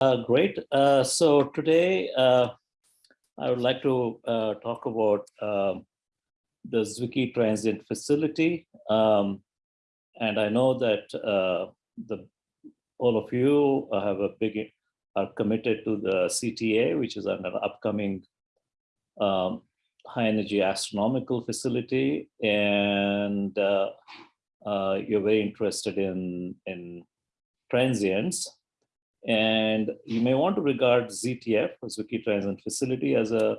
Uh, great. Uh, so today uh, I would like to uh, talk about um, the Zwicky Transient Facility. Um, and I know that uh, the all of you have a big are committed to the CTA, which is an upcoming um, high energy astronomical facility, and uh, you're very interested in in transients. And you may want to regard ZTF, Zwicky Transient Facility, as a,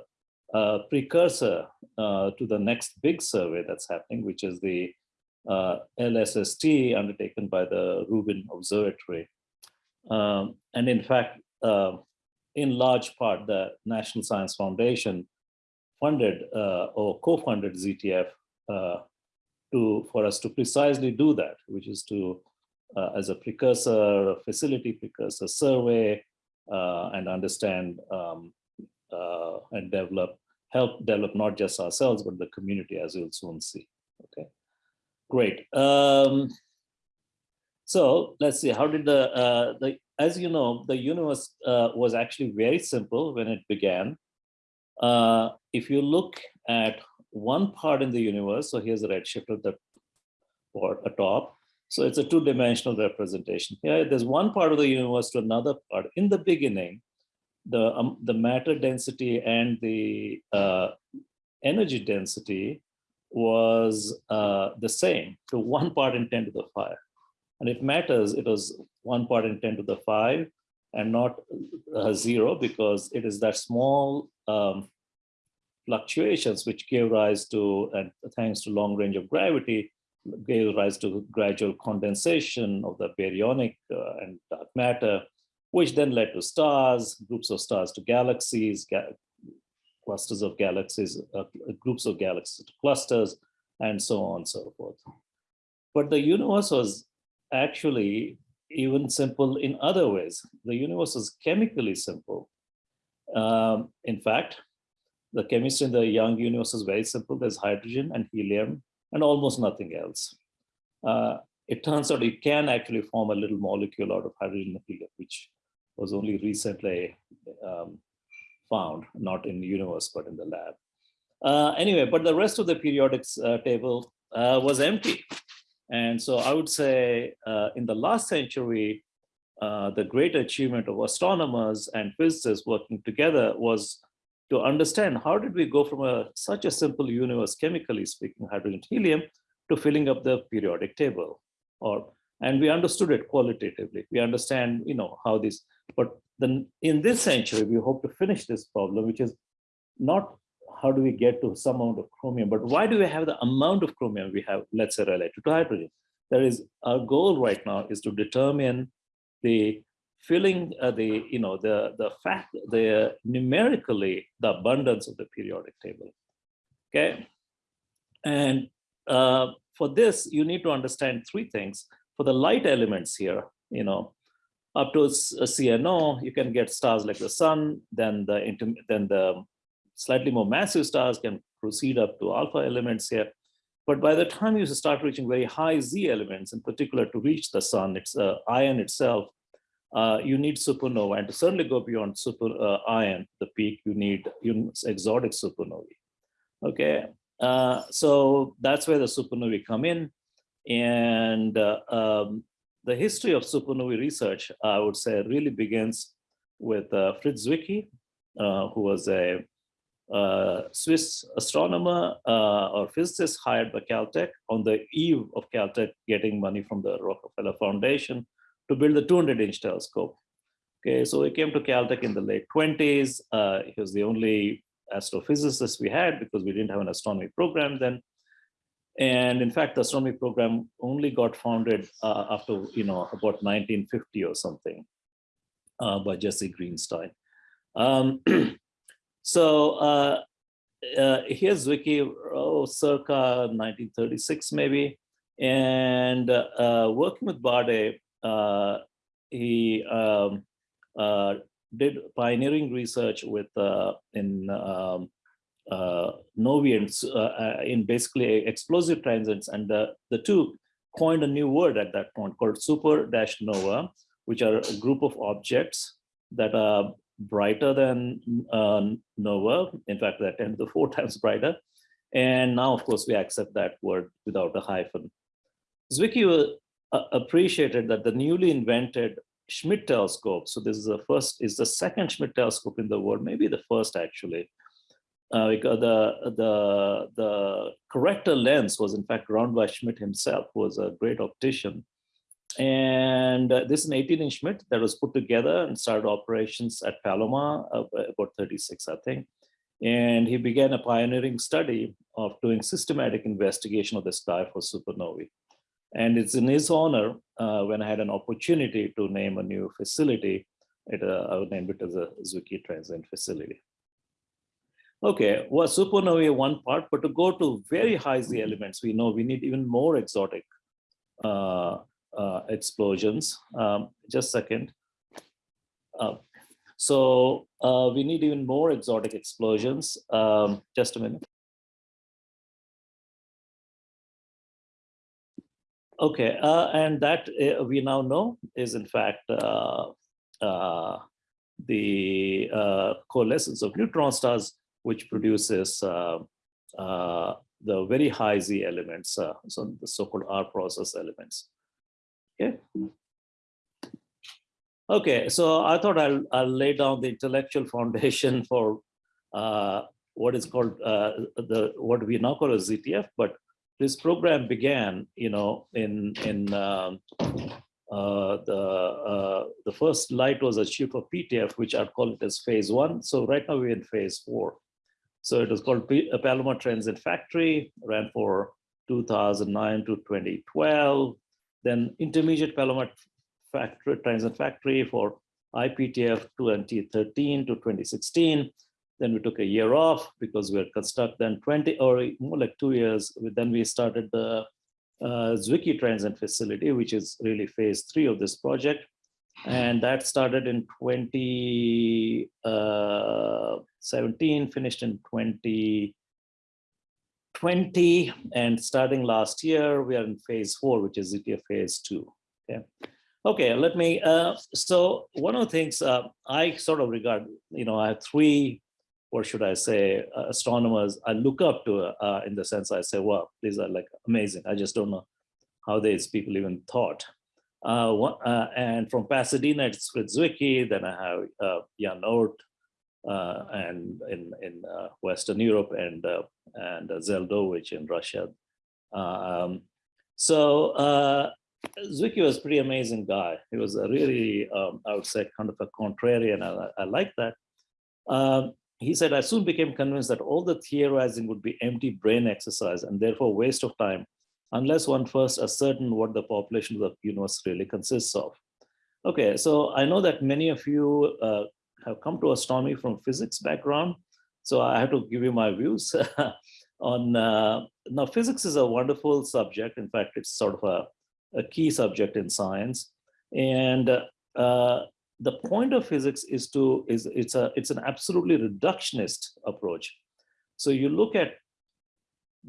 a precursor uh, to the next big survey that's happening, which is the uh, LSST undertaken by the Rubin Observatory. Um, and in fact, uh, in large part, the National Science Foundation funded uh, or co-funded ZTF uh, to for us to precisely do that, which is to as a precursor, a facility precursor survey, uh, and understand um, uh, and develop, help develop not just ourselves, but the community as you'll soon see. Okay, great. Um, so let's see, how did the, uh, the as you know, the universe uh, was actually very simple when it began. Uh, if you look at one part in the universe, so here's the redshift at the or top, so it's a two-dimensional representation. Here, there's one part of the universe to another part. In the beginning, the, um, the matter density and the uh, energy density was uh, the same to one part in 10 to the 5. And if matters, it was one part in 10 to the 5 and not uh, zero because it is that small um, fluctuations which gave rise to, and thanks to long range of gravity, gave rise to gradual condensation of the baryonic uh, and dark matter, which then led to stars, groups of stars to galaxies, ga clusters of galaxies, uh, groups of galaxies to clusters, and so on and so forth. But the universe was actually even simple in other ways. The universe is chemically simple. Um, in fact, the chemistry in the young universe is very simple. There's hydrogen and helium and almost nothing else. Uh, it turns out it can actually form a little molecule out of hydrogen helium, which was only recently um, found, not in the universe, but in the lab. Uh, anyway, but the rest of the periodics uh, table uh, was empty. And so I would say uh, in the last century, uh, the great achievement of astronomers and physicists working together was to understand how did we go from a such a simple universe, chemically speaking, hydrogen helium, to filling up the periodic table. Or and we understood it qualitatively. We understand, you know, how this. But then in this century, we hope to finish this problem, which is not how do we get to some amount of chromium, but why do we have the amount of chromium we have, let's say, related to hydrogen? There is our goal right now is to determine the filling uh, the, you know, the, the fact, the numerically, the abundance of the periodic table, okay? And uh, for this, you need to understand three things. For the light elements here, you know, up to a CNO, you can get stars like the sun, then the, then the slightly more massive stars can proceed up to alpha elements here. But by the time you start reaching very high Z elements, in particular to reach the sun, it's uh, iron itself, uh, you need supernova. And to certainly go beyond super uh, iron, the peak, you need exotic supernovae. Okay, uh, so that's where the supernovae come in. And uh, um, the history of supernovae research, I would say, really begins with uh, Fritz Zwicky, uh, who was a Swiss astronomer or physicist hired by Caltech on the eve of Caltech getting money from the Rockefeller Foundation to build the 200 inch telescope. Okay, so he came to Caltech in the late 20s. Uh, he was the only astrophysicist we had because we didn't have an astronomy program then. And in fact, the astronomy program only got founded uh, after, you know, about 1950 or something uh, by Jesse Greenstein. Um, so uh, uh, here's Zwicky, oh, circa 1936 maybe. And uh, working with Baade, uh, he um, uh, did pioneering research with uh, in um, novians in basically explosive transients, and the two coined a new word at that point called super dash nova, which are a group of objects that are brighter than uh, nova. In fact, they're 10 to the four times brighter. And now, of course, we accept that word without a hyphen. Zwicky appreciated that the newly invented Schmidt telescope, so this is the first, is the second Schmidt telescope in the world, maybe the first actually, uh, because the, the, the corrector lens was in fact run by Schmidt himself, who was a great optician. And uh, this is an 18 inch Schmidt that was put together and started operations at Palomar, uh, about 36, I think. And he began a pioneering study of doing systematic investigation of the sky for supernovae. And it's in his honor uh, when I had an opportunity to name a new facility, it, uh, I would name it as a Zwicky Transient Facility. Okay, well, supernovae one part, but to go to very high Z elements, we know we need even more exotic uh, uh, explosions. Um, just a second. Uh, so uh, we need even more exotic explosions. Um, just a minute. Okay, uh, and that uh, we now know is in fact uh, uh the uh, coalescence of neutron stars, which produces uh, the very high Z elements, so the so-called R process elements. Okay. Okay, so I thought I'll, I'll lay down the intellectual foundation for what is called the what we now call a ZTF, but this program began, you know, in in um, uh, the uh, the first light was achieved for PTF, which I'd call it as phase one. So right now we're in phase four. So it was called P Palomar Transient Factory, ran for 2009 to 2012. Then intermediate Palomar Factory Transit Factory for IPTF 2013 to 2016. Then we took a year off because we were stuck then 20 or more like two years. Then we started the uh, Zwicky Transient Facility, which is really phase three of this project. And that started in 2017, uh, finished in 2020, and starting last year, we are in phase four, which is ZTF phase two. Okay. Okay, let me, uh, so one of the things uh, I sort of regard, you know, I have three or should I say, uh, astronomers I look up to uh, in the sense I say, wow, these are like amazing. I just don't know how these people even thought. Uh, uh and from Pasadena, it's with Zwicky, then I have uh, Jan Oort, uh, and in, in Western Europe and, and Zeldovich in Russia. Um, so Zwicky was a pretty amazing guy. He was a really, um, I would say, kind of a contrarian. I, I like that. Um, he said, I soon became convinced that all the theorizing would be empty brain exercise and therefore waste of time, unless one first ascertain what the population of the universe really consists of. Okay, so I know that many of you uh, have come to astronomy from physics background, so I have to give you my views on, uh, now physics is a wonderful subject. In fact, it's sort of a, a key subject in science. And uh, the point of physics is to is it's a it's an absolutely reductionist approach. So you look at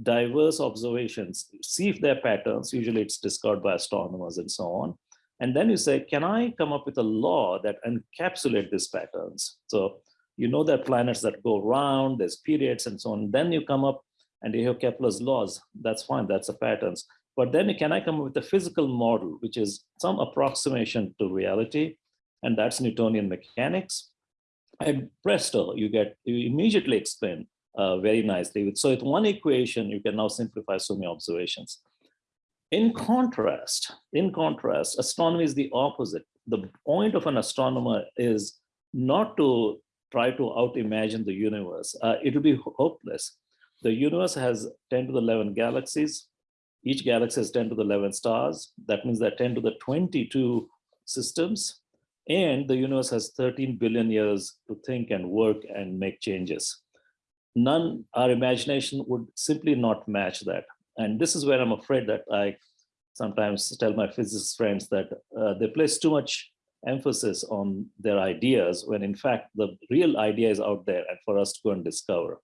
diverse observations see if there are patterns usually it's discovered by astronomers and so on and then you say can i come up with a law that encapsulate these patterns? So you know there are planets that go around there's periods and so on then you come up and you have kepler's laws that's fine that's the patterns. But then can i come up with a physical model which is some approximation to reality and that's Newtonian mechanics. And presto, you get, you immediately explain uh, very nicely. With so with one equation, you can now simplify so many observations. In contrast, in contrast, astronomy is the opposite. The point of an astronomer is not to try to out-imagine the universe. Uh, it will be hopeless. The universe has 10 to the 11 galaxies. Each galaxy has 10 to the 11 stars. That means that 10 to the 22 systems and the universe has 13 billion years to think and work and make changes. None, our imagination would simply not match that. And this is where I'm afraid that I sometimes tell my physicist friends that uh, they place too much emphasis on their ideas when in fact the real idea is out there and for us to go and discover.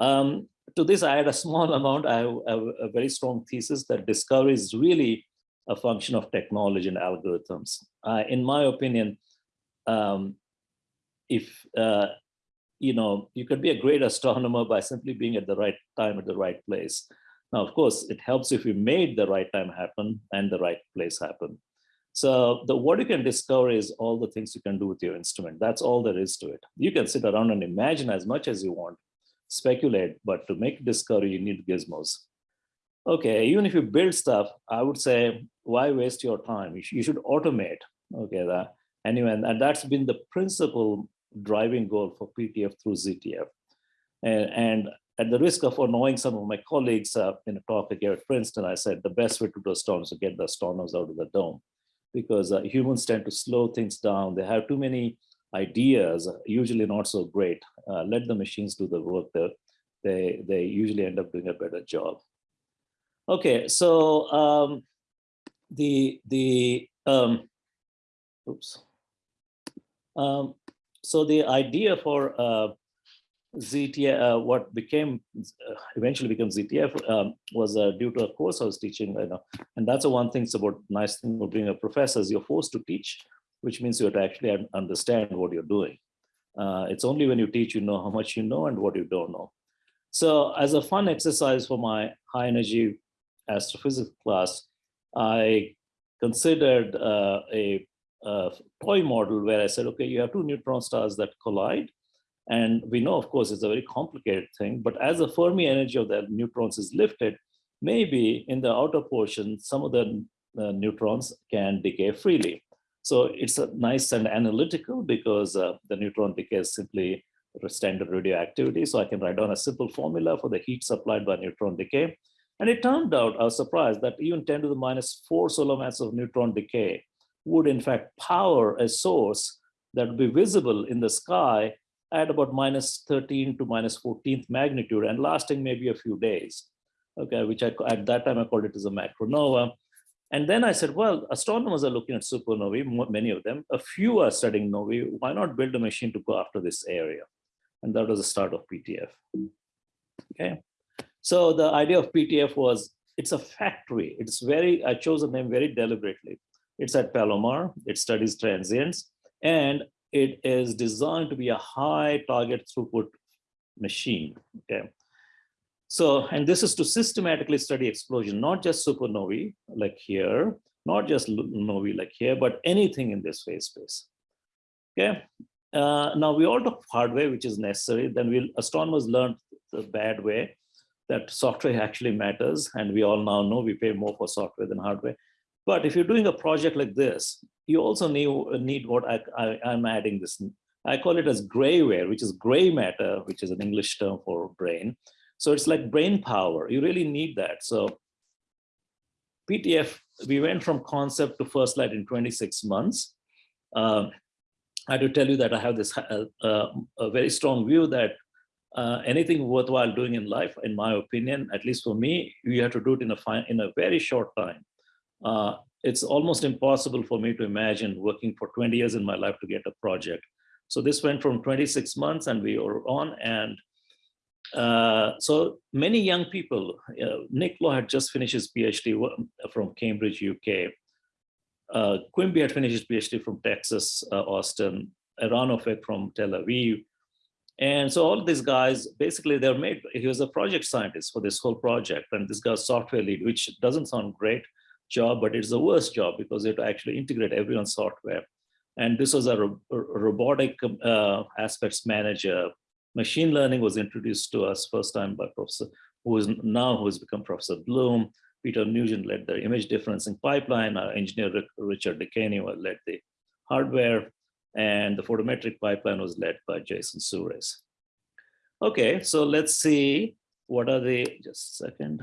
Um, to this, I had a small amount, I have, I have a very strong thesis that discovery is really a function of technology and algorithms. Uh, in my opinion, um, if, uh, you know, you could be a great astronomer by simply being at the right time at the right place. Now, of course, it helps if you made the right time happen and the right place happen. So the what you can discover is all the things you can do with your instrument. That's all there is to it. You can sit around and imagine as much as you want, speculate, but to make discovery, you need gizmos. Okay, even if you build stuff, I would say, why waste your time? You, sh you should automate. Okay, that anyway, and that's been the principal driving goal for PTF through ZTF. And, and at the risk of annoying some of my colleagues uh, in a talk here at Princeton, I said the best way to do storm is to get the astronomers out of the dome because uh, humans tend to slow things down. They have too many ideas, usually not so great. Uh, let the machines do the work. That they, they usually end up doing a better job. Okay, so um, the, the um, oops. Um, so the idea for uh, ZTF, uh, what became uh, eventually became ZTF um, was uh, due to a course I was teaching, you know, and that's the one thing about nice thing about being a professor is you're forced to teach, which means you have to actually understand what you're doing. Uh, it's only when you teach you know how much you know and what you don't know. So as a fun exercise for my high energy astrophysics class, I considered uh, a, a toy model where I said, okay, you have two neutron stars that collide and we know, of course, it's a very complicated thing, but as the Fermi energy of the neutrons is lifted, maybe in the outer portion, some of the uh, neutrons can decay freely. So it's a nice and analytical because uh, the neutron decay is simply standard radioactivity. So I can write down a simple formula for the heat supplied by neutron decay. And it turned out, I was surprised that even 10 to the minus 4 solar mass of neutron decay would in fact power a source that would be visible in the sky at about minus 13 to minus 14th magnitude and lasting maybe a few days. Okay, which I, at that time I called it as a macronova. And then I said, well, astronomers are looking at supernovae, many of them. A few are studying novae. Why not build a machine to go after this area? And that was the start of PTF. Okay, so the idea of PTF was it's a factory. It's very, I chose the name very deliberately. It's at Palomar. It studies transients. And it is designed to be a high target throughput machine. Okay. So, and this is to systematically study explosion, not just supernovae like here, not just novae like here, but anything in this phase space. Okay. Uh, now we all took hardware, which is necessary. Then we astronomers learned the bad way that software actually matters. And we all now know we pay more for software than hardware. But if you're doing a project like this, you also need, need what I, I, am adding this. I call it as grayware, which is gray matter, which is an English term for brain. So it's like brain power. You really need that. So PTF, we went from concept to first light in 26 months. Um, I have to tell you that I have this uh, uh, a very strong view that uh, anything worthwhile doing in life, in my opinion, at least for me, you have to do it in a fine, in a very short time. Uh, it's almost impossible for me to imagine working for 20 years in my life to get a project. So this went from 26 months and we were on and uh, so many young people, uh, Nick Law had just finished his PhD from Cambridge, UK. Uh, Quimby had finished his PhD from Texas, Austin, Eran Ofek from Tel Aviv. And so all these guys, basically they're made, he was a project scientist for this whole project. And this guy's software lead, which doesn't sound great, job, but it's the worst job because you have to actually integrate everyone's software. And this was a, ro robotic uh, aspects manager. Machine learning was introduced to us first time by Professor, who is now who has become Professor Bloom. Peter Nugent led the image differencing pipeline. Our engineer Richard Dekany led the hardware, and the photometric pipeline was led by Jason Surace. Okay, so let's see what are the, just a second.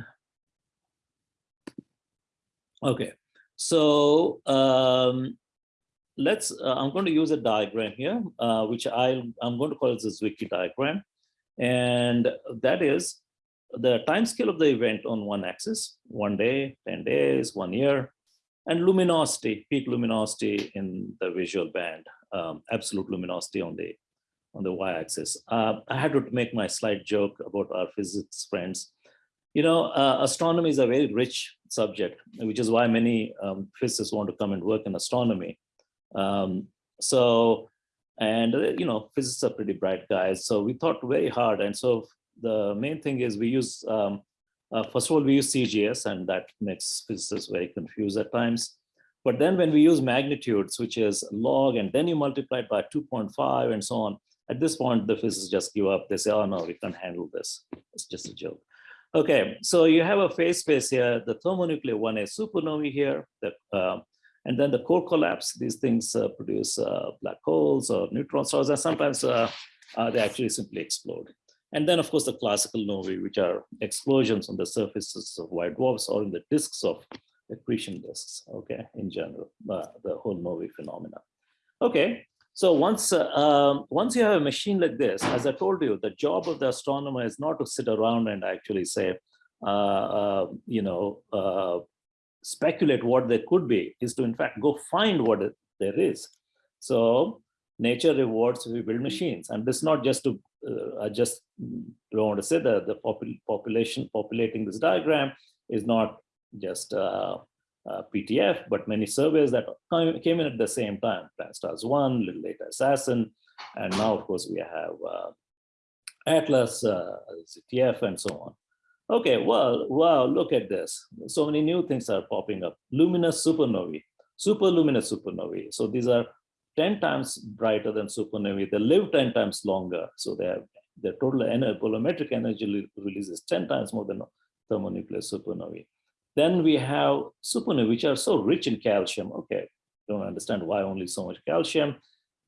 Okay, so um, let's, uh, I'm going to use a diagram here, uh, which I, I'm going to call the Zwicky diagram. And that is the time scale of the event on one axis, one day, 10 days, one year, and luminosity, peak luminosity in the visual band, um, absolute luminosity on the on the y-axis. Uh, I had to make my slight joke about our physics friends you know, uh, astronomy is a very rich subject, which is why many um, physicists want to come and work in astronomy. Um, so And, uh, you know, physicists are pretty bright guys. So we thought very hard. And so the main thing is we use, um, uh, first of all, we use CGS and that makes physicists very confused at times. But then when we use magnitudes, which is log, and then you multiply it by 2.5 and so on, at this point, the physicists just give up. They say, oh no, we can't handle this. It's just a joke. Okay, so you have a phase space here, the thermonuclear 1A supernovae here, the, uh, and then the core collapse, these things uh, produce uh, black holes or neutron stars, and sometimes uh, uh, they actually simply explode. And then, of course, the classical novae, which are explosions on the surfaces of white dwarfs or in the disks of accretion disks, okay, in general, uh, the whole novae phenomena. Okay, so once, uh, um, once you have a machine like this, as I told you, the job of the astronomer is not to sit around and actually say, uh, uh you know, uh, speculate what there could be, is to in fact go find what it, there is. So nature rewards we build machines, and this is not just to, uh, I just don't want to say that the popul population populating this diagram is not just uh, uh, PTF, but many surveys that came in at the same time, Pan-STARRS 1, little later ASAS-SN, and now of course we have uh, Atlas, uh, ZTF, and so on. Okay, well, wow, look at this. So many new things are popping up. Luminous supernovae, super luminous supernovae. So these are 10 times brighter than supernovae. They live 10 times longer. So they have their total energy, bolometric energy release is 10 times more than thermonuclear supernovae. Then we have supernovae, which are so rich in calcium. Okay, don't understand why only so much calcium.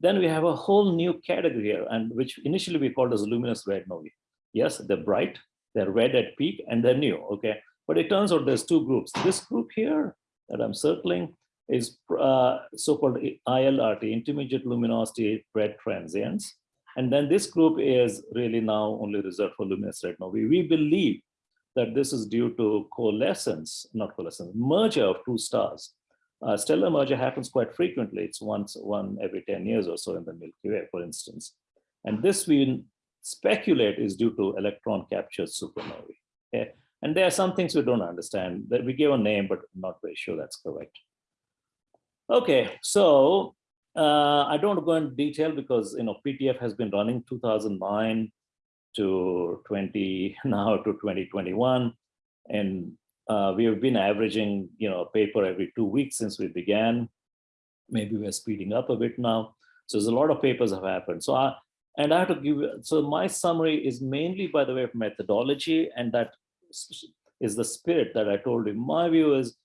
Then we have a whole new category here, and which initially we called as luminous red novae. Yes, they're bright, they're red at peak, and they're new. Okay, but it turns out there's two groups. This group here that I'm circling is uh, so-called ILRT, intermediate luminosity red transients. And then this group is really now only reserved for luminous red novae. We believe that this is due to coalescence, not coalescence, merger of two stars. Uh, stellar merger happens quite frequently. It's once one every 10 years or so in the Milky Way, for instance. And this we speculate is due to electron captured supernovae. Okay? And there are some things we don't understand that we give a name, but I'm not very sure that's correct. Okay, so uh, I don't go into detail because you know PTF has been running 2009 to 20 now to 2021. And uh, we have been averaging, you know, a paper every two weeks since we began. Maybe we're speeding up a bit now. So there's a lot of papers have happened. So I, and I have to give, so my summary is mainly by the way of methodology and that is the spirit that I told you. My view is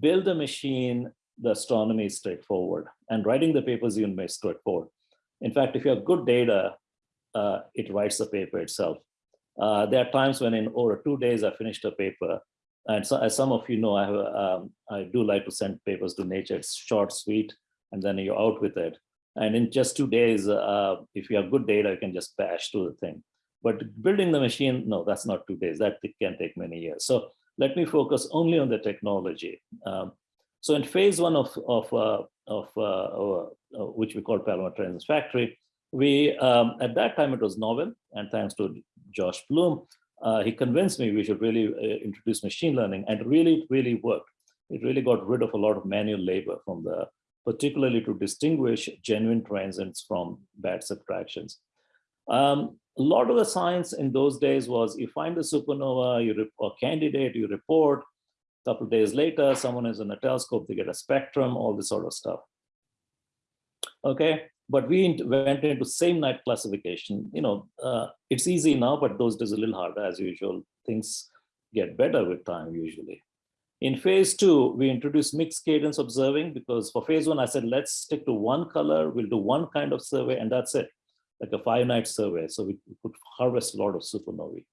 build a machine, the astronomy is straightforward and writing the papers even may straightforward. In fact, if you have good data, uh, it writes the paper itself. Uh, there are times when in over two days I finished a paper. And so as some of you know, I, have, um, I do like to send papers to nature. It's short, sweet, and then you're out with it. And in just two days, uh, if you have good data, you can just bash through the thing. But building the machine, no, that's not two days. That can take many years. So let me focus only on the technology. Um, so in phase one of, of, uh, of uh, uh, which we call Palomar Transient Factory, we um, at that time it was novel and thanks to josh bloom uh, he convinced me we should really uh, introduce machine learning and really really worked. It really got rid of a lot of manual labor from the particularly to distinguish genuine transients from bad subtractions. Um, a lot of the science in those days was you find the supernova you a candidate you report a couple days later someone is in a telescope they get a spectrum all this sort of stuff. Okay but we went into same night classification. You know, uh, it's easy now, but those days a little harder as usual. Things get better with time usually. In phase two, we introduced mixed cadence observing because for phase one, I said, let's stick to one color. We'll do one kind of survey and that's it, like a five night survey. So we could harvest a lot of supernovae.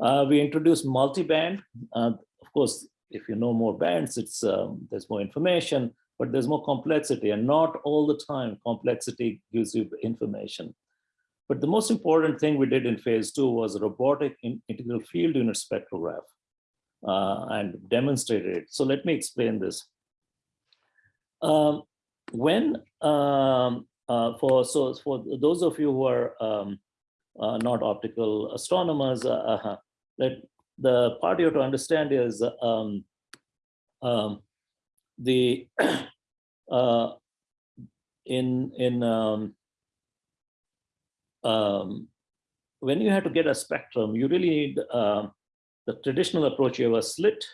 Uh, we introduced multi-band. Uh, of course, if you know more bands, it's um, there's more information but there's more complexity and not all the time complexity gives you information. But the most important thing we did in phase two was a robotic in integral field unit spectrograph uh, and demonstrated it. So let me explain this. Um, when, um, uh, for, so for those of you who are um, uh, not optical astronomers, uh, uh, that the part you have to understand is um, um, the uh, in in um, um, when you have to get a spectrum, you really need uh, the traditional approach. You have a slit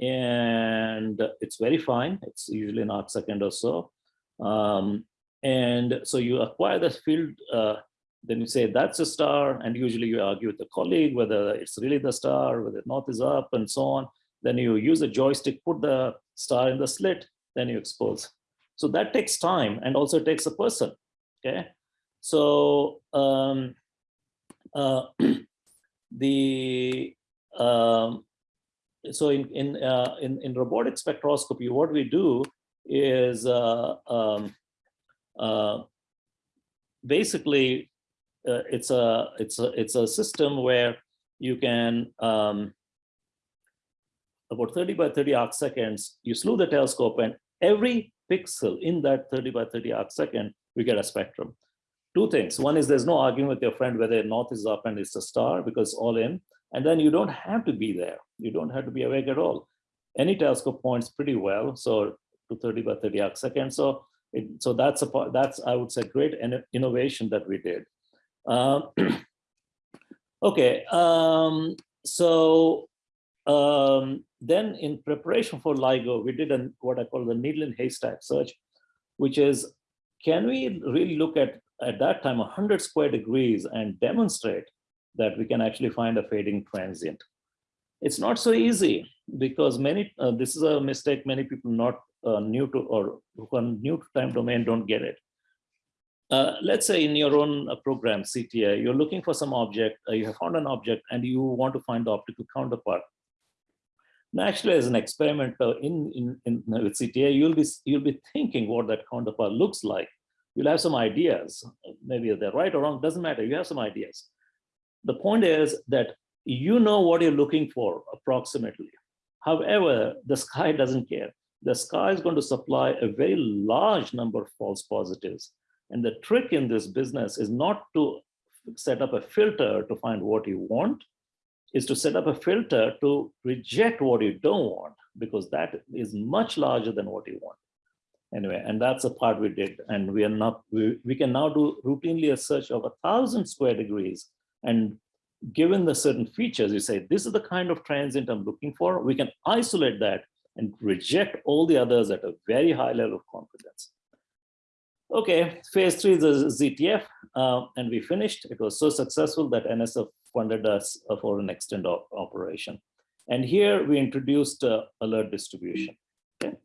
and it's very fine. It's usually an second or so. Um, and so you acquire the field, uh, then you say that's a star, and usually you argue with a colleague whether it's really the star, whether north is up, and so on. Then you use a joystick, put the star in the slit, then you expose. So that takes time and also takes a person. Okay, so um, uh, the um, so in in, uh, in in robotic spectroscopy, what we do is uh, um, uh, basically uh, it's a it's a it's a system where you can um, about 30 by 30 arc seconds, you slew the telescope and every pixel in that 30 by 30 arc second, we get a spectrum. Two things. One is there's no arguing with your friend whether north is up and it's a star because all in. And then you don't have to be there. You don't have to be awake at all. Any telescope points pretty well. So to 30 by 30 arc seconds. So it, so that's a part, that's, I would say, great innovation that we did. Um, okay, um, so um, then in preparation for LIGO, we did an, what I call the needle in haystack search, which is, can we really look at, at that time, 100 square degrees and demonstrate that we can actually find a fading transient? It's not so easy because many, uh, this is a mistake many people not uh, new to or who are new to time domain don't get it. Uh, let's say in your own uh, program, CTA, you're looking for some object, uh, you have found an object and you want to find the optical counterpart. Naturally, as an experiment uh, in, in, in with CTA, you'll be, you'll be thinking what that counterpart looks like. You'll have some ideas, maybe they're right or wrong, doesn't matter, you have some ideas. The point is that you know what you're looking for approximately. However, the sky doesn't care the sky is going to supply a very large number of false positives. And the trick in this business is not to set up a filter to find what you want, is to set up a filter to reject what you don't want, because that is much larger than what you want. Anyway, and that's the part we did. And we are not, we, we can now do routinely a search of a thousand square degrees. And given the certain features, you say, this is the kind of transient I'm looking for. We can isolate that and reject all the others at a very high level of confidence. Okay, phase three is ZTF, uh, and we finished. It was so successful that NSF funded us for an extend op operation. And here we introduced uh, alert distribution. Okay.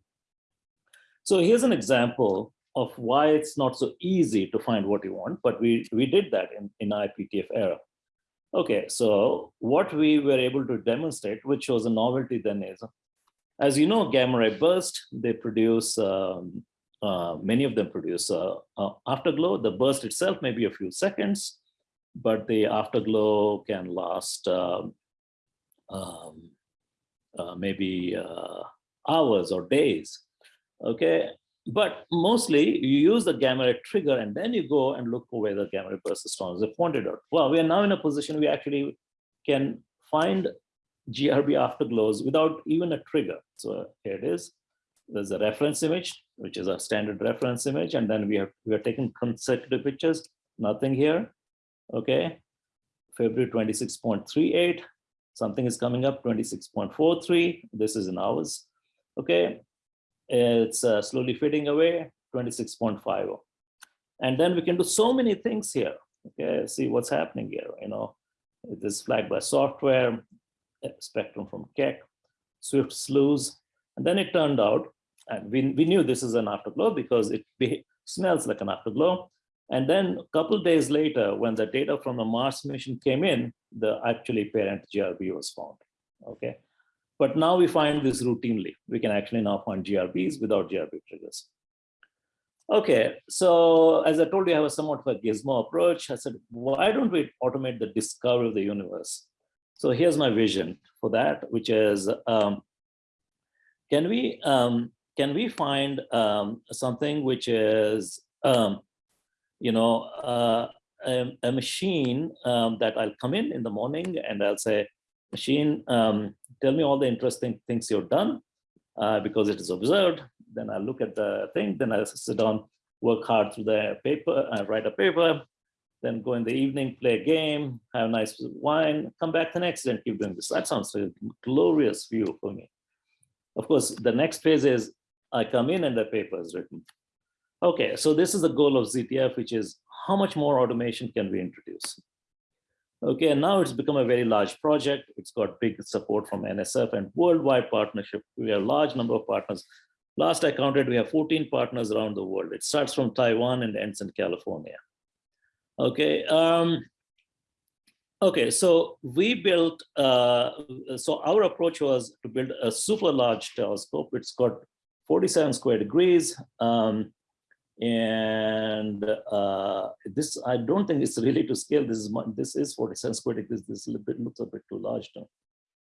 So here's an example of why it's not so easy to find what you want, but we, we did that in, in IPTF era. Okay, so what we were able to demonstrate, which was a novelty then is as you know, gamma ray burst, they produce, um, uh, many of them produce uh, uh, afterglow. The burst itself may be a few seconds, but the afterglow can last um, um, uh, maybe uh, hours or days. Okay, but mostly you use the gamma ray trigger and then you go and look for where the gamma ray burst strong. As pointed out, well, we are now in a position we actually can find GRB afterglows without even a trigger. So here it is. There's a reference image, which is a standard reference image. And then we have we are taking consecutive pictures, nothing here. Okay. February 26.38. Something is coming up 26.43. This is in hours. Okay. It's uh, slowly fading away 26.50. And then we can do so many things here. Okay, see what's happening here. You know, it is flagged by software spectrum from Keck, Swift slews. And then it turned out, and we, we knew this is an afterglow because it smells like an afterglow. And then a couple days later, when the data from the Mars mission came in, the actually parent GRB was found. Okay. But now we find this routinely. We can actually now find GRBs without GRB triggers. Okay, so as I told you, I have a somewhat of a gizmo approach. I said, why don't we automate the discovery of the universe? So here's my vision for that, which is, um, can we um, can we find um, something which is, um, you know, uh, a, a, machine um, that I'll come in in the morning and I'll say, machine, um, tell me all the interesting things you've done uh, because it is observed. Then I look at the thing, then I sit down, work hard through the paper, I write a paper, then go in the evening, play a game, have a nice wine, come back the next day and keep doing this. That sounds like a glorious view for me. Of course, the next phase is I come in and the paper is written. Okay, so this is the goal of ZTF, which is how much more automation can we introduce? Okay, and now it's become a very large project. It's got big support from NSF and worldwide partnership. We have a large number of partners. Last I counted, we have 14 partners around the world. It starts from Taiwan and ends in California. Okay, um, okay, so we built, uh, so our approach was to build a super large telescope. It's got 47 square degrees. Um, and uh, this I don't think it's really to scale. This is this is 47 square degrees. This a bit looks a bit too large to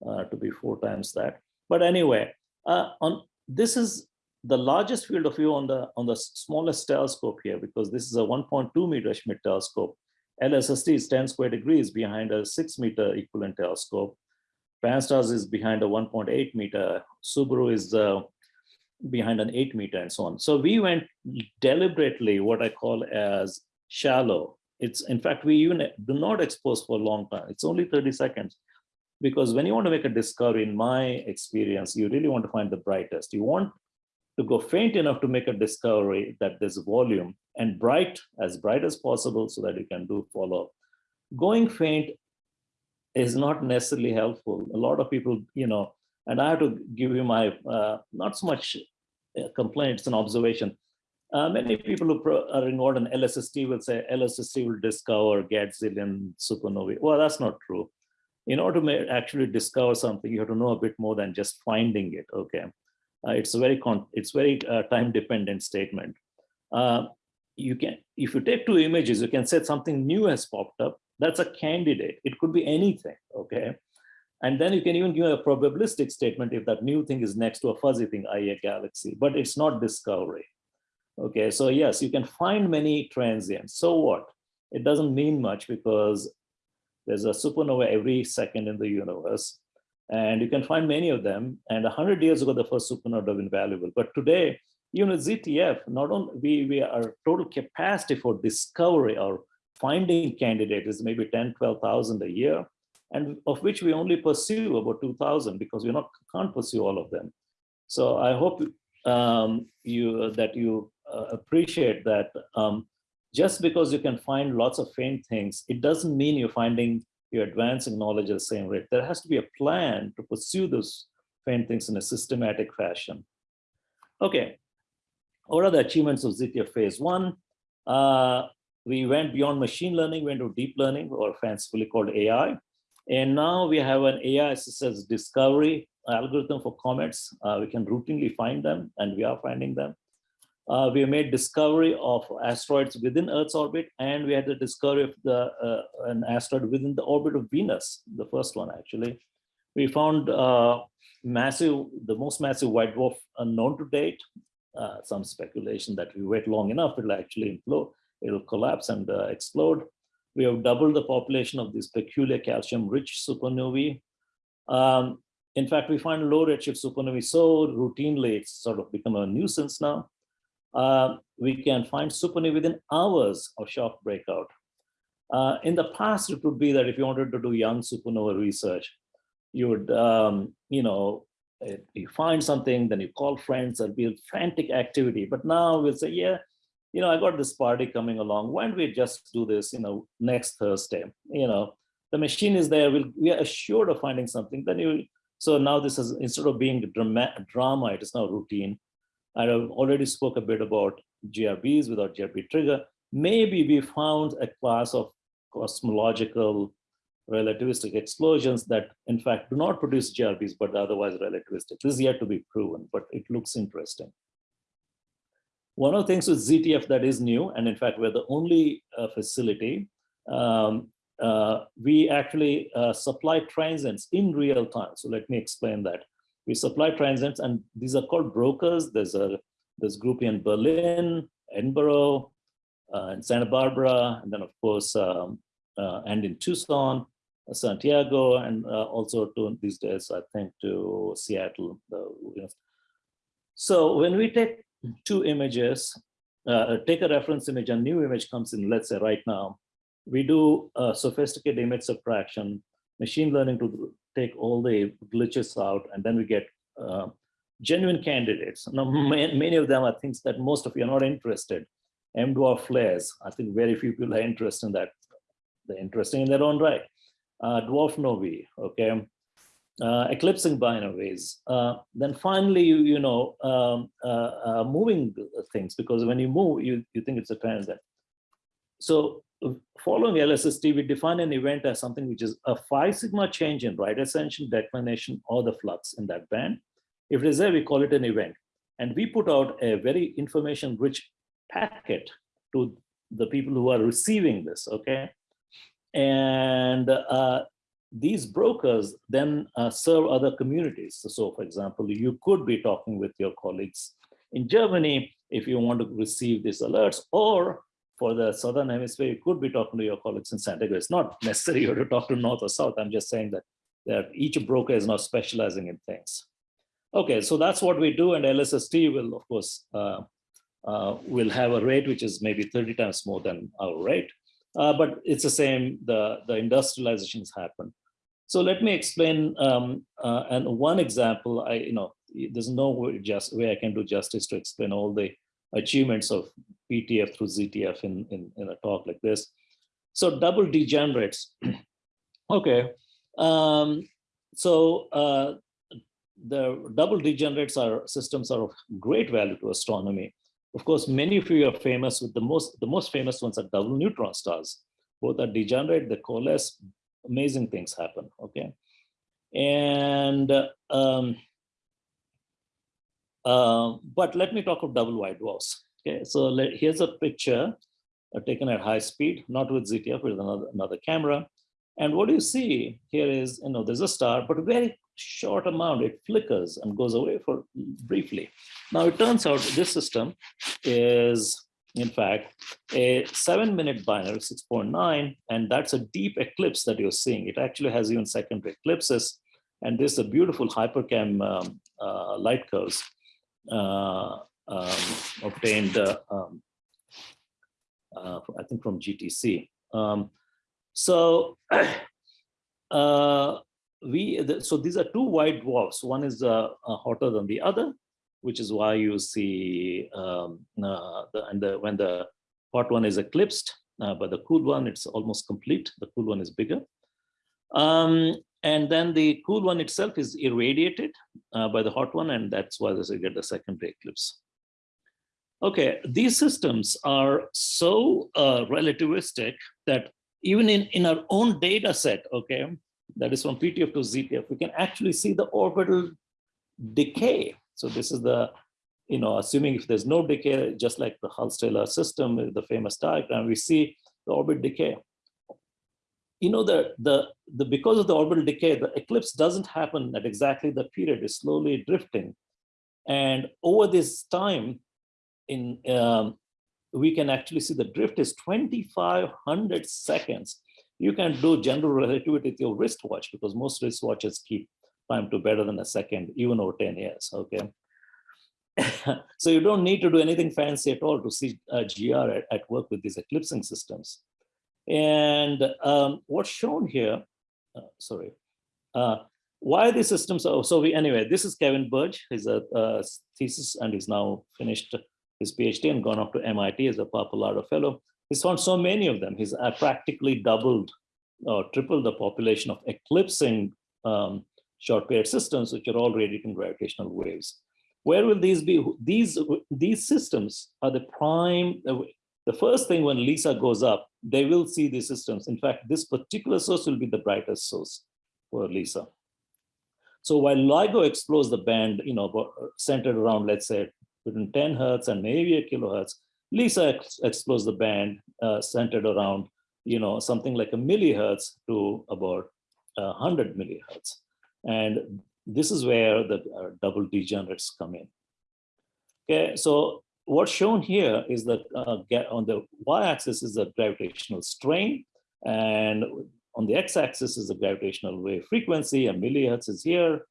uh, to be four times that. But anyway, uh, on this is the largest field of view on the on the smallest telescope here because this is a 1.2 meter Schmidt telescope. LSST is 10 square degrees behind a six meter equivalent telescope. Pan-STARRS is behind a 1.8 meter. Subaru is uh, behind an eight meter and so on. So we went deliberately what I call as shallow. It's in fact, we even do not expose for a long time. It's only 30 seconds. Because when you want to make a discovery, in my experience, you really want to find the brightest. You want to go faint enough to make a discovery that there's volume and bright, as bright as possible so that you can do follow. Going faint is not necessarily helpful. A lot of people, you know, and I have to give you my, uh, not so much complaint, it's an observation. Uh, many people who are involved in LSST will say LSST will discover Gadzillion supernovae. Well, that's not true. In order to actually discover something, you have to know a bit more than just finding it. Okay, uh, it's a very it's very uh, time dependent statement. Uh, you can if you take two images, you can say something new has popped up. That's a candidate. It could be anything. Okay, and then you can even give a probabilistic statement if that new thing is next to a fuzzy thing, i.e. a galaxy, but it's not discovery. Okay, so yes, you can find many transients. So what? It doesn't mean much because there's a supernova every second in the universe. And you can find many of them. And 100 years ago, the first supernova would have been valuable. But today, even with ZTF, not only we, we our total capacity for discovery or finding candidates maybe 10, 12,000 a year and of which we only pursue about 2000 because we not can't pursue all of them. So I hope um, you that you uh, appreciate that um, just because you can find lots of faint things, it doesn't mean you're finding you're advancing knowledge at the same rate. There has to be a plan to pursue those faint things in a systematic fashion. Okay, what are the achievements of ZTF phase one? Uh, we went beyond machine learning, went to deep learning or fancifully called AI. And now we have an AI assisted discovery algorithm for comets. Uh, we can routinely find them and we are finding them. Uh, we made discovery of asteroids within Earth's orbit and we had the discovery of the uh, an asteroid within the orbit of Venus, the first one actually. We found uh, massive, the most massive white dwarf known to date. Uh, some speculation that we wait long enough, it'll actually implode, it'll collapse and uh, explode. We have doubled the population of these peculiar calcium-rich supernovae. Um, in fact, we find low redshift supernovae so routinely, it's sort of become a nuisance now. Uh, we can find supernovae within hours of shock breakout. Uh, in the past, it would be that if you wanted to do young supernova research, you would, um, you know, you find something, then you call friends, there'll be frantic activity. But now we'll say, yeah, you know, I got this party coming along. Why don't we just do this, you know, next Thursday? You know, the machine is there. We'll, we are assured of finding something. Then you, so now this is instead of being drama, drama, it is now routine. I have already spoke a bit about GRBs without GRB trigger. Maybe we found a class of cosmological relativistic explosions that in fact do not produce GRBs, but otherwise relativistic. This is yet to be proven, but it looks interesting. One of the things with ZTF that is new, and in fact, we're the only uh, facility, um, uh, we actually uh, supply transients in real time. So let me explain that. We supply transients, and these are called brokers. There's a there's group in Berlin, Edinburgh, uh, and Santa Barbara, and then of course, um, uh, and in Tucson, uh, Santiago, and also to these days, I think to Seattle. You know. So when we take two images, uh, take a reference image, a new image comes in, let's say right now, we do uh, sophisticated image subtraction, machine learning to take all the glitches out, and then we get uh, genuine candidates. Now, many of them are things that most of you are not interested. M dwarf flares, I think very few people are interested in that. They're interesting in their own right. Uh, dwarf novae, okay, uh, eclipsing binaries. Uh, then finally, you, you know, um, uh, uh, moving things, because when you move, you, you think it's a transit. So following LSST, we define an event as something which is a five sigma change in right ascension, declination, or the flux in that band. If it is there, we call it an event. And we put out a very information-rich packet to the people who are receiving this, okay? And uh, these brokers then uh, serve other communities. So, so, for example, you could be talking with your colleagues in Germany if you want to receive these alerts, or for the Southern Hemisphere, you could be talking to your colleagues in San Diego. It's not necessary to talk to North or South. I'm just saying that, that each broker is now specializing in things. Okay, so that's what we do, and LSST will, of course, uh, uh, will have a rate which is maybe 30 times more than our rate. Uh, but it's the same, the, the industrializations happen. So let me explain, um, uh, and one example, I, you know, there's no way, just way I can do justice to explain all the achievements of PTF through ZTF in, in, in a talk like this. So double degenerates. okay. Um, so uh, the double degenerates are systems are of great value to astronomy. Of course, many of you are famous with the most, the most famous ones are double neutron stars. Both are degenerate, they coalesce, amazing things happen, okay? And, um, uh, but let me talk of double white dwarfs. Okay, so let, here's a picture uh, taken at high speed, not with ZTF, with another, another camera. And what do you see here is, you know, there's a star, but very short amount, it flickers and goes away for briefly. Now it turns out this system is, in fact, a seven minute binary, 6.9, and that's a deep eclipse that you're seeing. It actually has even secondary eclipses. And this is a beautiful HiPERCAM um, uh, light curves uh, um, obtained, uh, um, uh, I think from GTC. Um, so uh, we so these are two white dwarfs. One is uh, hotter than the other, which is why you see um, uh, the, and the, when the hot one is eclipsed uh, by the cool one, it's almost complete. The cool one is bigger. Um, and then the cool one itself is irradiated uh, by the hot one, and that's why you get the secondary eclipse. Okay, these systems are so uh, relativistic that even in, in our own data set, okay, that is from PTF to ZTF, we can actually see the orbital decay. So this is the, you know, assuming if there's no decay, just like the Hulse-Taylor system, the famous diagram, we see the orbit decay. You know, the, the, the because of the orbital decay, the eclipse doesn't happen at exactly the period, it's slowly drifting. And over this time, in um, we can actually see the drift is 2,500 seconds you can do general relativity with your wristwatch because most wristwatches keep time to better than a second, even over 10 years, okay? so you don't need to do anything fancy at all to see uh, GR at, at, work with these eclipsing systems. And um, what's shown here, uh, sorry, uh, why these systems are, so we, anyway, this is Kevin Burdge, his a uh, thesis and he's now finished his PhD and gone off to MIT as a Pappalardo Fellow. He's found so many of them. He's uh, practically doubled or tripled the population of eclipsing um, short period systems, which are all radiating gravitational waves. Where will these be? These, these systems are the prime, the first thing when LISA goes up, they will see these systems. In fact, this particular source will be the brightest source for LISA. So while LIGO explores the band, you know, centered around, let's say, between 10 hertz and maybe a kilohertz, LISA ex explores the band uh, centered around, you know, something like a millihertz to about uh, 100 millihertz. And this is where the uh, double degenerates come in. Okay, so what's shown here is that uh, on the y-axis is the gravitational strain, and on the x-axis is the gravitational wave frequency, and millihertz is here,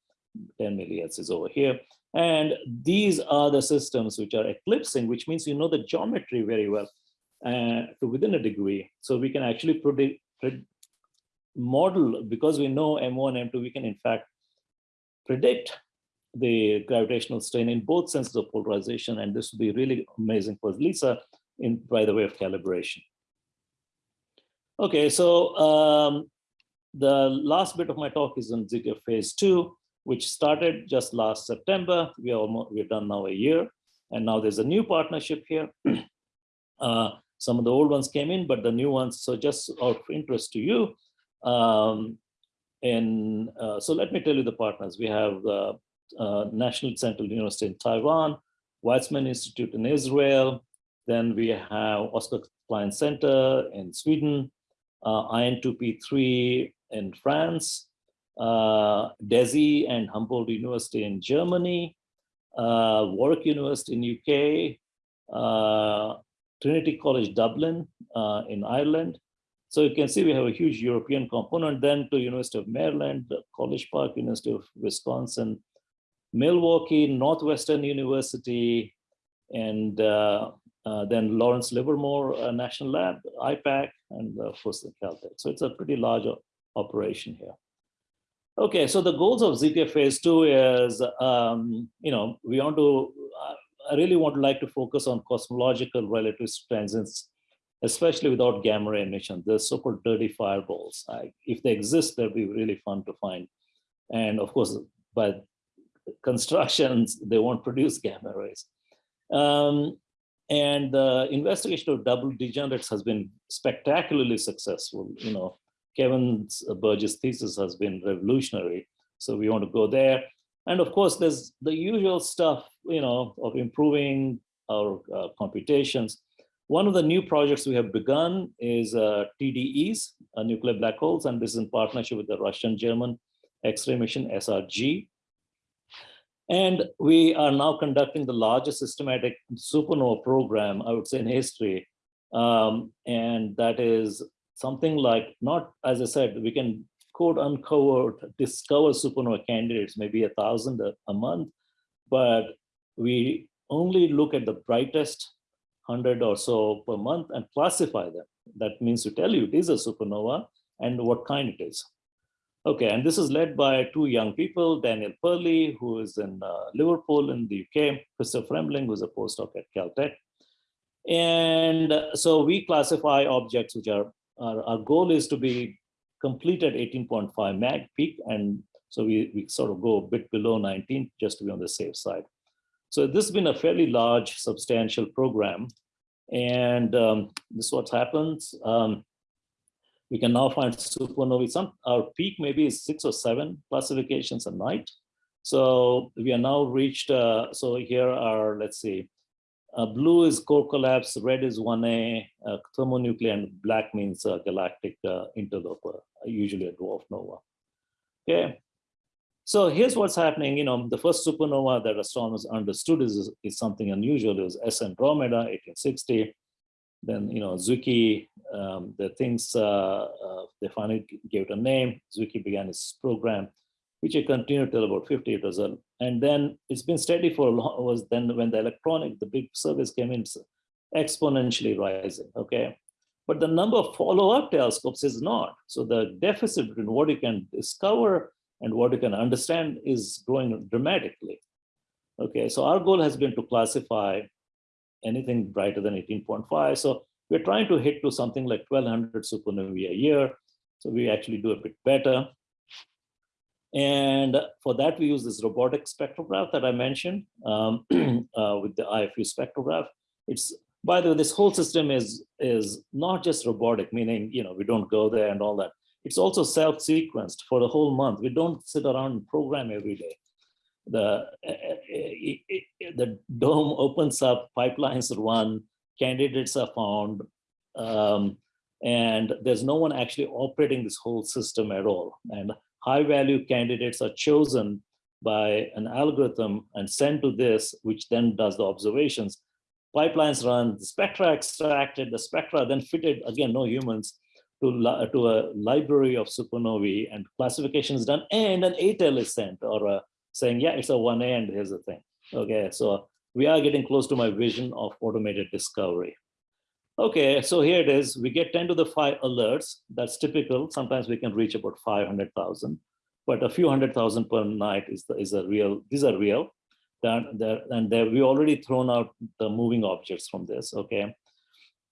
10 millihertz is over here. And these are the systems which are eclipsing, which means you know the geometry very well. uh, to within a degree. So we can actually predict, model, because we know M1, M2, we can in fact predict the gravitational strain in both senses of polarization. And this would be really amazing for LISA in by the way of calibration. Okay, so um, the last bit of my talk is on ZK phase two, which started just last September. We are almost, we're done now a year. And now there's a new partnership here. uh, some of the old ones came in, but the new ones, so just of interest to you. Um, and uh, so let me tell you the partners. We have the uh, National Central University in Taiwan, Weizmann Institute in Israel, then we have Oscar Klein Center in Sweden, uh, IN2P3 in France, uh, DESY and Humboldt University in Germany, uh, Warwick University in UK, uh, Trinity College Dublin uh, in Ireland. So you can see we have a huge European component, then to University of Maryland, College Park, University of Wisconsin, Milwaukee, Northwestern University, and uh, uh, then Lawrence Livermore uh, National Lab, IPAC, and of course the Caltech. So it's a pretty large operation here. Okay, so the goals of ZK phase two is, um, you know, we want to, I really want to like to focus on cosmological relative transients, especially without gamma ray emission. The so-called dirty fireballs. I, if they exist, they'll be really fun to find. And of course, by constructions, they won't produce gamma rays. Um, and the investigation of double degenerates has been spectacularly successful. You know, Kevin Burdge's thesis has been revolutionary. So we want to go there. And of course, there's the usual stuff, you know, of improving our uh, computations. One of the new projects we have begun is uh, TDEs, uh, nuclear black holes, and this is in partnership with the Russian-German X-ray mission SRG. And we are now conducting the largest systematic supernova program, I would say in history. Um, and that is something like not, as I said, we can quote uncover, discover supernova candidates, maybe a thousand a, a month, but we only look at the brightest 100 or so per month and classify them. That means to tell you it is a supernova and what kind it is. Okay, and this is led by two young people, Daniel Perley, who is in uh, Liverpool in the UK, Christoffer Fremling, who's a postdoc at Caltech. And so we classify objects which are our, our goal is to be complete at 18.5 mag peak. And so we, we sort of go a bit below 19 just to be on the safe side. So this has been a fairly large, substantial program. And um, this is what happens. Um, we can now find supernovae. Some, our peak maybe is six or seven classifications a night. So we are now reached, uh, so here are, let's see, uh, blue is core collapse, red is 1A, uh, thermonuclear, and black means uh, galactic uh, interloper, usually a dwarf nova. Okay, so here's what's happening. You know, the first supernova that astronomers understood is, is something unusual. It was S Andromeda, 1860. Then, you know, Zwicky, um, the things, uh, uh, they finally gave it a name. Zwicky began his program which I continued till about 58 years old. And then it's been steady for a long, was then when the electronic, the big service came in, exponentially rising, okay? But the number of follow-up telescopes is not. So the deficit between what you can discover and what you can understand is growing dramatically. Okay, so our goal has been to classify anything brighter than 18.5. So we're trying to hit to something like 1200 supernovae a year. So we actually do a bit better. And for that, we use this robotic spectrograph that I mentioned um, uh, with the IFU spectrograph. It's, by the way, this whole system is, is not just robotic, meaning, you know, we don't go there and all that. It's also self-sequenced for the whole month. We don't sit around and program every day. The, uh, the dome opens up, pipelines run, candidates are found, um, and there's no one actually operating this whole system at all. And high value candidates are chosen by an algorithm and sent to this, which then does the observations. Pipelines run, the spectra extracted, the spectra then fitted, again, no humans, to, to a library of supernovae and classification is done, and an ATEL is sent, or a, saying, yeah, it's a 1A and here's the thing. Okay, so we are getting close to my vision of automated discovery. Okay, so here it is. We get 10 to the 5 alerts. That's typical. Sometimes we can reach about 500,000, but a few hundred thousand per night is, the, is a real, these are real. That, that, and there we already thrown out the moving objects from this, okay?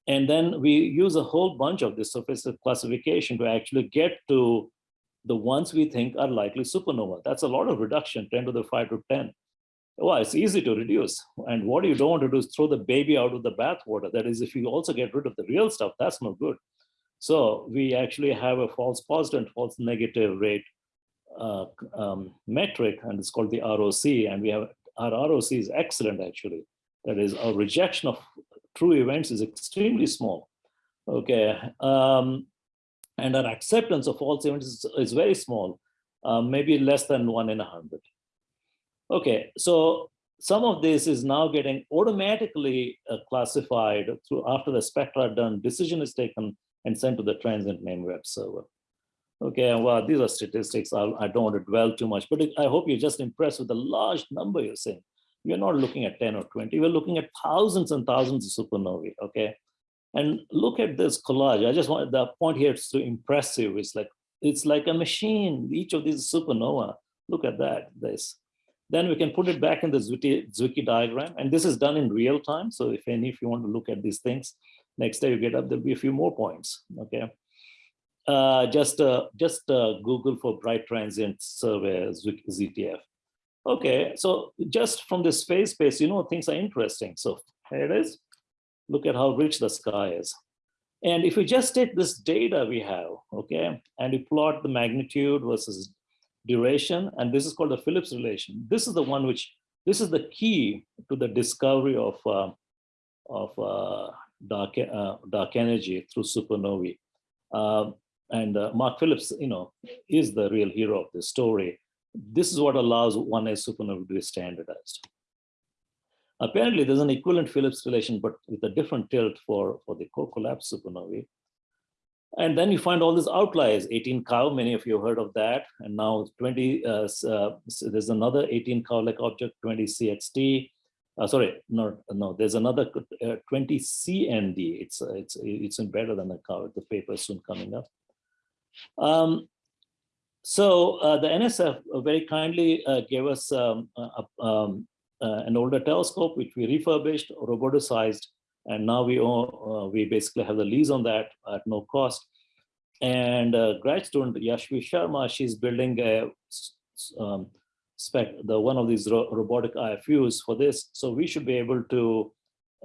And then we use a whole bunch of this surface classification to actually get to the ones we think are likely supernova. That's a lot of reduction, 10 to the 5 to 10. Well, it's easy to reduce. And what you don't want to do is throw the baby out with the bathwater. That is, if you also get rid of the real stuff, that's no good. So we actually have a false positive and false negative rate uh, um, metric, and it's called the ROC. And we have our ROC is excellent, actually. That is, our rejection of true events is extremely small. Okay, um, and our acceptance of false events is, is very small, uh, maybe less than one in a hundred. Okay, so some of this is now getting automatically uh, classified through after the spectra are done, decision is taken and sent to the transient name web server. Okay, well, these are statistics. I'll, I do not want to dwell too much, but I hope you're just impressed with the large number you're seeing. We're not looking at 10 or 20, we're looking at thousands and thousands of supernovae, okay? And look at this collage. I just want the point here is to impress you. It's like, it's like a machine, each of these supernova. Look at that, this. Then we can put it back in the Zwicky, diagram. And this is done in real time. So if any, if you want to look at these things, next day you get up, there'll be a few more points, okay? Uh, just uh, just uh, Google for bright transient survey ZTF. Okay, so just from this space space, you know, things are interesting. So here it is. Look at how rich the sky is. And if we just take this data we have, okay, and we plot the magnitude versus duration, and this is called the Phillips relation. This is the one which, this is the key to the discovery of, uh, of uh, dark, uh, dark energy through supernovae. Uh, and uh, Mark Phillips, you know, is the real hero of this story. This is what allows one 1S supernova to be standardized. Apparently, there's an equivalent Phillips relation, but with a different tilt for, for the core collapse supernovae. And then you find all these outliers, 18 cow, many of you heard of that. And now 20, uh, uh, so there's another 18 cow-like object, 20 CXT. Uh, sorry, no, no, there's another uh, 20 CND. It's, it's, it's better than a cow. The paper is soon coming up. Um, so uh, the NSF very kindly gave us um, um, an older telescope, which we refurbished, roboticized, and now we uh, we basically have the lease on that at no cost. And uh, grad student Yashvi Sharma, she's building a um, spec, the one of these ro robotic IFUs for this. So we should be able to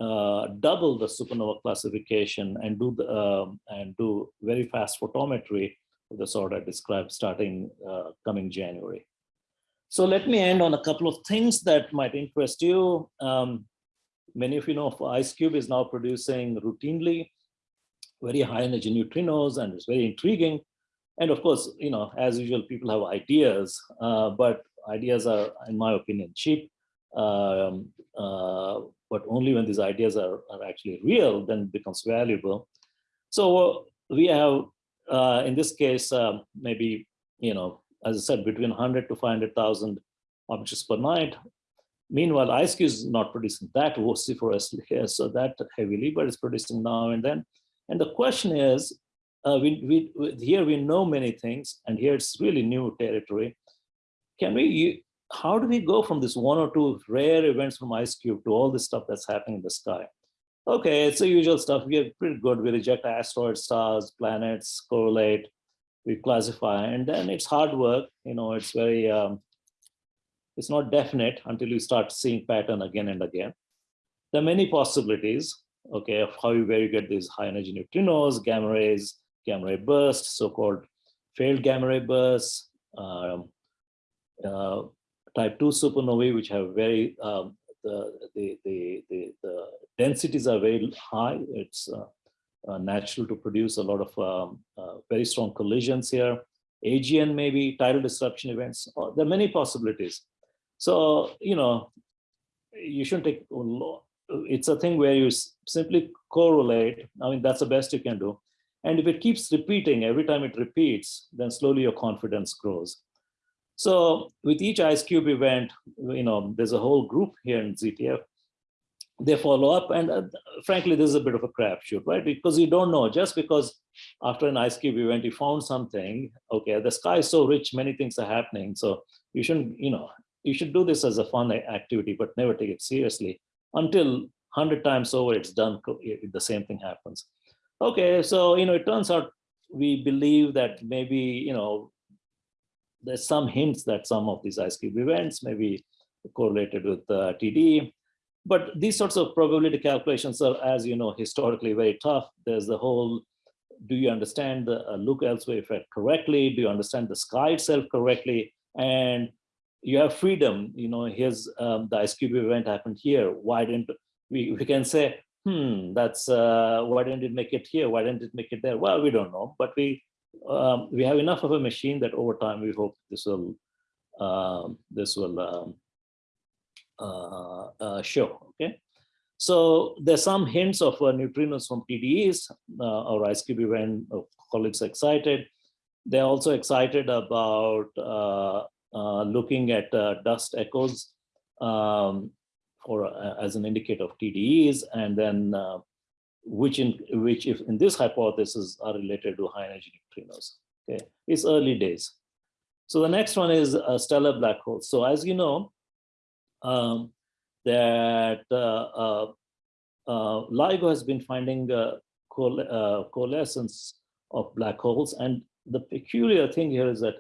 uh, double the supernova classification and do the um, and do very fast photometry the sort I described starting uh, coming January. So let me end on a couple of things that might interest you. Um, many of you know IceCube is now producing routinely very high energy neutrinos and it's very intriguing. And of course, you know, as usual, people have ideas, uh, but ideas are, in my opinion, cheap. Um, uh, but only when these ideas are, are actually real, then it becomes valuable. So we have, uh, in this case, um, maybe, you know, as I said, between 100 to 500,000 objects per night. Meanwhile, IceCube is not producing that vociferously here, so that heavily, but it's producing now and then. And the question is, uh, we, we, here we know many things, and here it's really new territory. Can we, how do we go from this one or two rare events from IceCube to all this stuff that's happening in the sky? Okay, it's the usual stuff. We are pretty good. We reject asteroids, stars, planets, correlate, we classify, and then it's hard work. You know, it's very, um, it's not definite until you start seeing pattern again and again. There are many possibilities, okay, of how you, where you get these high energy neutrinos, gamma rays, gamma ray bursts, so-called failed gamma ray bursts, um, uh, type 2 supernovae, which have very, um, the, the, the, the, the densities are very high. It's uh, uh, natural to produce a lot of um, uh, very strong collisions here. AGN maybe, tidal disruption events, there are many possibilities. So, you know, you shouldn't take, it's a thing where you simply correlate. I mean, that's the best you can do. And if it keeps repeating, every time it repeats, then slowly your confidence grows. So with each IceCube event, you know, there's a whole group here in ZTF they follow up. And uh, frankly this is a bit of a crapshoot right? Because you don't know. Just because after an IceCube event you found something okay the sky is so rich many things are happening. So you shouldn't you know you should do this as a fun activity but never take it seriously until 100 times over it's done the same thing happens. Okay so you know it turns out we believe that maybe you know there's some hints that some of these IceCube events may be correlated with uh, TD but these sorts of probability calculations are, as you know, historically very tough. There's the whole, do you understand the uh, look elsewhere effect correctly? Do you understand the sky itself correctly? And you have freedom, you know, here's um, the IceCube event happened here. Why didn't we, we can say, hmm, that's, uh, why didn't it make it here? Why didn't it make it there? Well, we don't know, but we, um, we have enough of a machine that over time we hope this will, um, this will um, Uh, uh, show. Okay, so there's some hints of uh, neutrinos from TDEs uh, or IceCube event. colleagues excited. They're also excited about looking at dust echoes um, for as an indicator of TDEs, and then uh, which in which if in this hypothesis are related to high energy neutrinos. Okay, it's early days. So the next one is a stellar black hole. So as you know, um, that uh, uh, uh, LIGO has been finding coalescence of black holes. And the peculiar thing here is that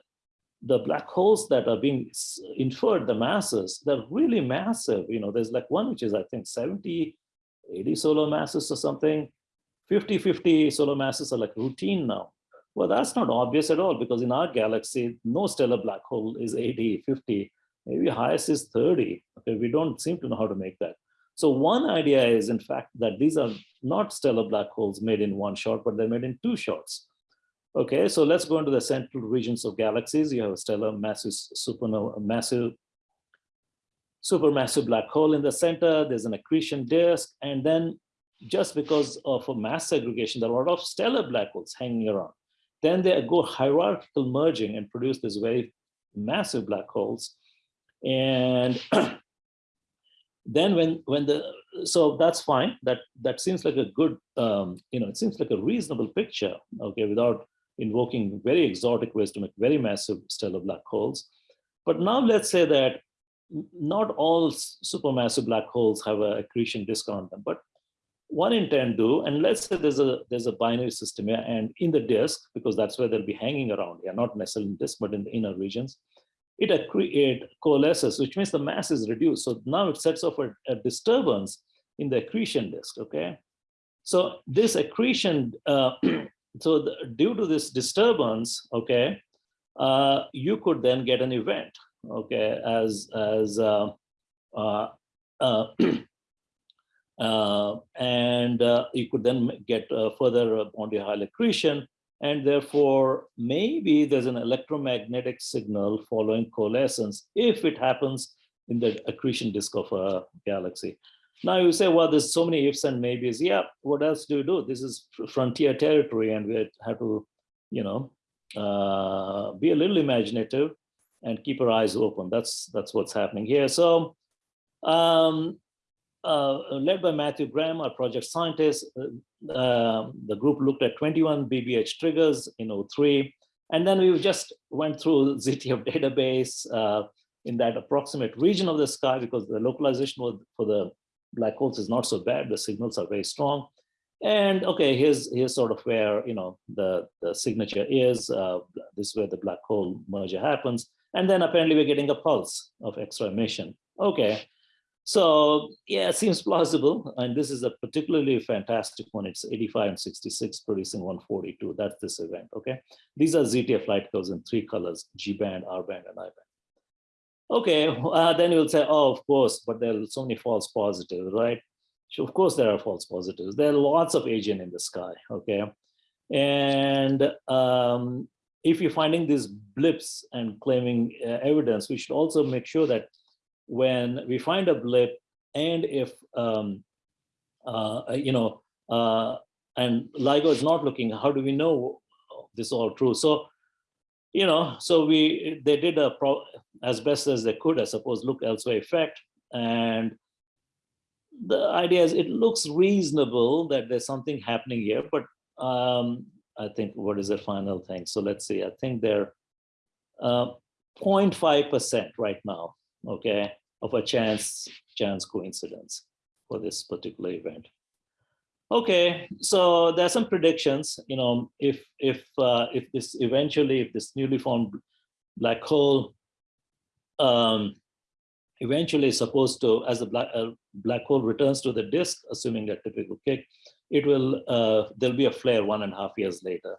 the black holes that are being inferred, the masses, they're really massive. You know, there's like one which is, I think, 70, 80 solar masses or something. 50, 50 solar masses are like routine now. Well, that's not obvious at all because in our galaxy, no stellar black hole is 80, 50 maybe highest is 30. Okay, we don't seem to know how to make that. So one idea is, in fact, that these are not stellar black holes made in one shot, but they're made in two shots. Okay, so let's go into the central regions of galaxies. You have a stellar massive supernova, massive supermassive black hole in the center. There's an accretion disk, and then just because of a mass segregation, there are a lot of stellar black holes hanging around. Then they go hierarchical merging and produce these very massive black holes and then when when the so that's fine. That that seems like a good um, you know it seems like a reasonable picture okay without invoking very exotic ways to make very massive stellar black holes. But now let's say that not all supermassive black holes have a accretion disk on them but one in 10 do. And let's say there's a there's a binary system here and in the disk because that's where they'll be hanging around here not necessarily in disk but in the inner regions it, it coalesces, which means the mass is reduced. So now it sets off a, a disturbance in the accretion disk, okay? So this accretion, uh, so the, due to this disturbance, okay, uh, you could then get an event, okay, as, as uh, uh, uh, uh and you could then get further Bondi Hoyle accretion, and therefore maybe there's an electromagnetic signal following coalescence if it happens in the accretion disk of a galaxy. Now you say, well, there's so many ifs and maybes. Yeah, what else do you do? This is frontier territory and we have to, you know, uh, be a little imaginative and keep our eyes open. That's that's what's happening here. So um, uh, led by Matthew Graham, our project scientist, um, the group looked at 21 BBH triggers in O3. And then we just went through ZTF database uh, in that approximate region of the sky because the localization for the black holes is not so bad. The signals are very strong. And okay, here's here's sort of where you know the the signature is. Uh, this is where the black hole merger happens, and then apparently we're getting a pulse of extra emission. Okay, so yeah, it seems plausible. And this is a particularly fantastic one. It's 85 and 66 producing 142. That's this event, okay? These are ZTF light curves in three colors, G band, R band, and I band. Okay, uh, then you'll say, oh, of course, but there are so many false positives, right? So of course there are false positives. There are lots of agent in the sky, okay? And um, if you're finding these blips and claiming uh, evidence, we should also make sure that when we find a blip and if, um, uh, you know, uh, and LIGO is not looking, how do we know this is all true? So, you know, so we, they did a, pro as best as they could, I suppose, look elsewhere effect. And the idea is it looks reasonable that there's something happening here, but um, I think what is the final thing? So let's see, I think they're 0.5% uh, right now, okay, of a chance, chance coincidence for this particular event. Okay, so there are some predictions, you know, if if uh, if this eventually, if this newly formed black hole um, eventually is supposed to, as the black, uh, black hole returns to the disk, assuming that typical kick, it will, uh, there'll be a flare one and a half years later.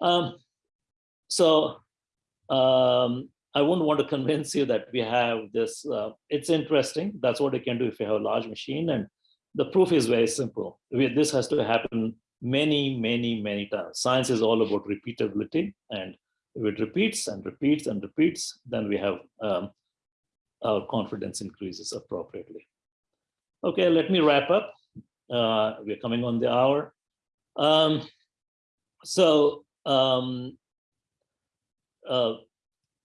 Um, so um, I wouldn't want to convince you that we have this, uh, it's interesting. That's what it can do if you have a large machine. And the proof is very simple. We, this has to happen many, many, many times. Science is all about repeatability. And if it repeats and repeats and repeats, then we have um, our confidence increases appropriately. Okay, let me wrap up. Uh, we're coming on the hour. Um, so um, uh,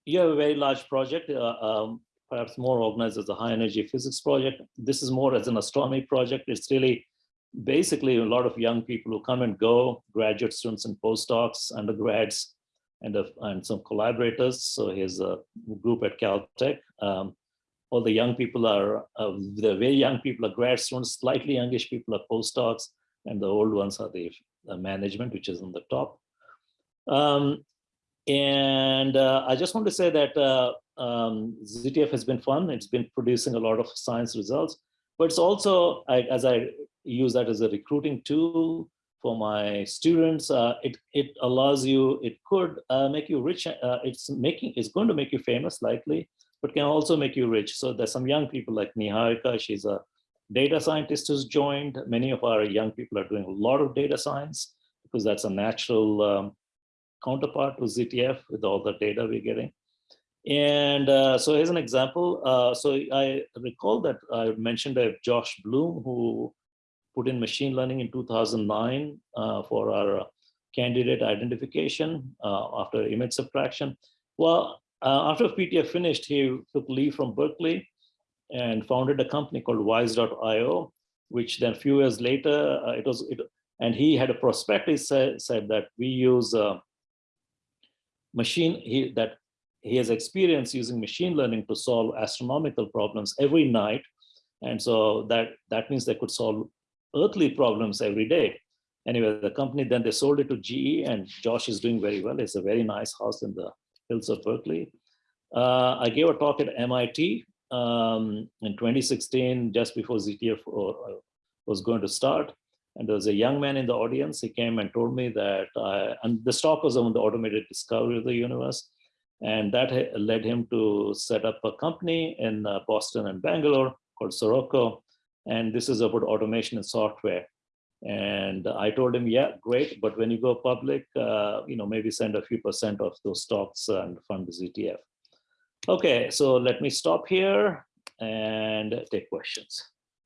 you have a very large project, uh, um, perhaps more organized as a high energy physics project. This is more as an astronomy project. It's really basically a lot of young people who come and go, graduate students and postdocs, undergrads, and, a, and some collaborators. So here's a group at Caltech. Um, all the young people are, uh, the very young people are grad students, slightly youngish people are postdocs, and the old ones are the, the management, which is on the top. Um, and uh, I just want to say that uh, um, ZTF has been fun. It's been producing a lot of science results, but it's also, I, as I use that as a recruiting tool for my students, uh, it, it allows you, it could uh, make you rich. Uh, it's making, it's going to make you famous likely, but can also make you rich. So there's some young people like Niharika, she's a data scientist who's joined. Many of our young people are doing a lot of data science because that's a natural um, counterpart to ZTF with all the data we're getting. And uh, so here's an example. Uh, so I recall that I mentioned that Josh Bloom, who put in machine learning in 2009 uh, for our candidate identification uh, after image subtraction. Well, uh, after PTF finished, he took leave from Berkeley and founded a company called Wise.io, which then a few years later, uh, it was, it, and he had a prospectus said, said that we use machine, he, that he has experience using machine learning to solve astronomical problems every night. And so that, that means they could solve earthly problems every day. Anyway, the company, then they sold it to GE and Josh is doing very well. It's a very nice house in the hills of Berkeley. Uh, I gave a talk at MIT um, in 2016, just before ZTF uh, was going to start. And there was a young man in the audience. He came and told me that, I, and the talk was on the automated discovery of the universe. And that led him to set up a company in uh, Boston and Bangalore called Sirocco. And this is about automation and software. And I told him, yeah, great. But when you go public, uh, you know, maybe send a few percent of those stocks and fund the ZTF. Okay, so let me stop here and take questions.